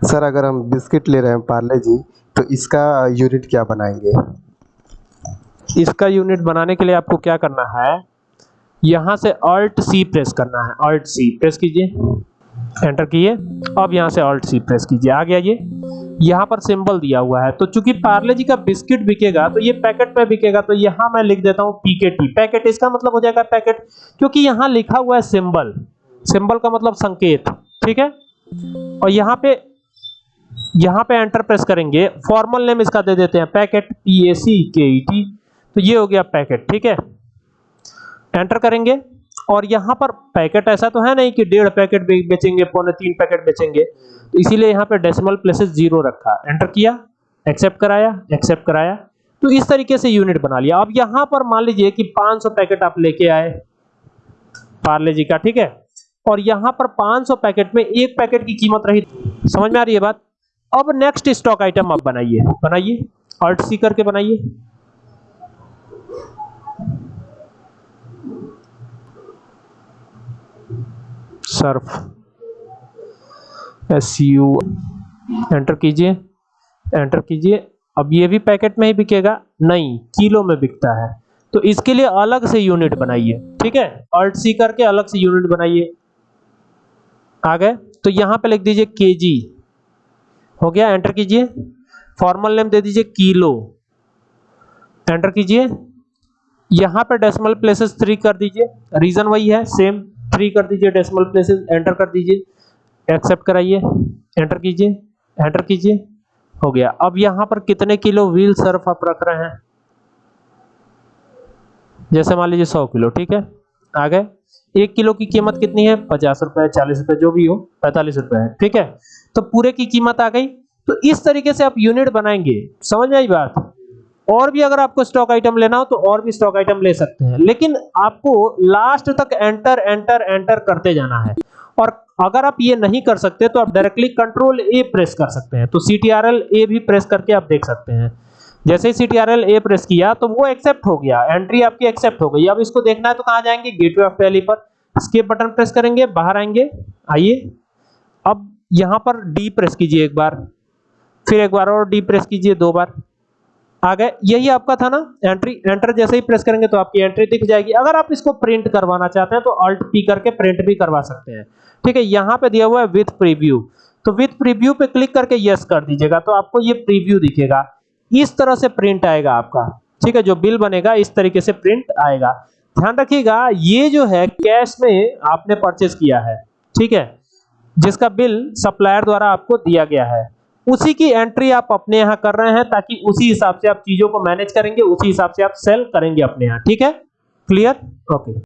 Sir, अगर हम biscuit ले रहे हैं पार्ले जी तो इसका यूनिट क्या बनाएँगे? इसका यूनिट बनाने के लिए आपको क्या करना है? यहाँ से अल्ट सी प्रेस करना है। अल्ट सी प्रेस कीजिए। एंटर किए अब यहाँ से अल्ट सी प्रेस कीजिए। आ गया ये यहाँ पर सिंबल दिया हुआ है। तो चूँकि पार्ले जी का बिस्किट बिकेगा तो ये पैकेट में बिकेगा तो यहाँ मैं लिख देता हूँ पीकेटी पैकेट इसका मतलब हो जाएगा पैकेट, क्योंकि यहाँ लिखा हुआ है सिंबल सिंबल का मतलब संकेत। ठीक है? और यहाँ पे यहाँ पे एंटर प्रेस करेंगे। फॉर्मल नेम इसका दे देते हैं। पैकेट पी ए सी के ई टी तो ये हो गया पैकेट ठीक है? एंटर करेंगे। और यहाँ पर पैकेट ऐसा तो है नहीं कि डेढ़ पैकेट बेचेंगे, पौने तीन पैकेट बेचेंगे। तो इसीलिए यहाँ पे डेसिमल प्लेसेस ज़ीरो रखा। एंटर किया एक्सेप्ट कराया एक्सेप्ट कराया। तो इस तरीके से यूनिट बना लिया। अब यहाँ पर मान लीजिए कि 500 पैकेट आप लेके आए। पार्ले जी का, ठीक है? और यहाँ पर 500 पैकेट में एक पैकेट की कीमत रही। समझ में आ रही है बात? अब नेक्स्ट स्टॉक आइटम आप बनाइए। बनाइए। अल्ट सी करके बनाइए। सर्फ एस यू एंटर कीजिए। एंटर कीजिए। अब ये भी पैकेट में ही बिकेगा। नहीं किलो में बिकता है। तो इसके लिए अलग से यूनिट बनाइए। ठीक है? अल्ट सी करके अलग से यूनिट बनाइए। आ गए? तो यहाँ पे लिख दीजिए केजी हो गया एंटर कीजिए। फॉर्मल नेम दे दीजिए किलो एंटर कीजिए। यहाँ पे डेसिमल प्लेसेस थ्री कर दीजिए। रीजन वही है सेम थ्री कर दीजिए डेसिमल प्लेसेस एंटर कर दीजिए। एक्सेप्ट कराइए। एंटर कीजिए। एंटर कीजिए। हो गया। अब यहाँ पर कितने किलो व्हील सर्फ आप रख रहे हैं? जैसे मान लीजिए सौ किलो ठीक है? आ गए एक किलो की कीमत कितनी है? पचास रुपए, चालीस रुपए, जो भी हो, पैंतालीस रुपए है, ठीक है? तो पूरे की कीमत आ गई। तो इस तरीके से आप यूनिट बनाएँगे। समझ में आई बात? और भी अगर आपको स्टॉक आइटम लेना हो तो और भी स्टॉक आइटम ले सकते हैं। लेकिन आपको लास्ट तक एंटर एंटर एंटर करते जाना है। और अगर आप ये नहीं कर सकते तो आप डायरेक्टली कंट्रोल ए प्रेस कर सकते हैं। तो सीटीआरएल ए भी प्रेस करके आप देख सकते हैं। जैसे ही सीटीआरएल ए प्रेस किया तो वो एक्सेप्ट हो गया। एंट्री आपकी एक्सेप्ट हो गई। अब इसको देखना है तो कहाँ जाएँगे? गेटवे ऑफ़ टैली पर। स्केप बटन प्रेस करेंगे, बाहर आएँगे। आइए। अब यहाँ पर डी प्रेस कीजिए एक बार। फिर एक बार और डी प्रेस कीजिए दो बार। आ गए। यही आपका था ना? एंट्री एंटर जैसे ही प्रेस करेंगे तो आपकी एंट्री दिख जाएगी। अगर आप इसको प्रिंट करवाना चाहते हैं तो अल्ट पी करके प्रिंट भी करवा सकते हैं। ठीक है, यहाँ पे दिया हुआ है विथ प्रीव्यू तो विथ प्रीव्यू पे क्लिक करके यस कर दीजिएगा। तो आपको ये प्रीव्यू दिखेगा। इस तरह से प्रिंट आएगा आपका। ठीक है, जो बिल बनेगा, इस तरीके से प्रिंट आएगा। ध्यान रखिएगा, ये जो है कैश में आपने परचेज किया है। ठीक है, जिसका बिल सप्लायर द्वारा आपको दिया गया है। उसी की एंट्री आप अपने यहाँ कर रहे हैं, ताकि उसी हिसाब से आप चीज़ों को मैनेज करेंगे, उसी हिसाब से आप सेल करेंगे अपने यहाँ। ठीक है? Clear okay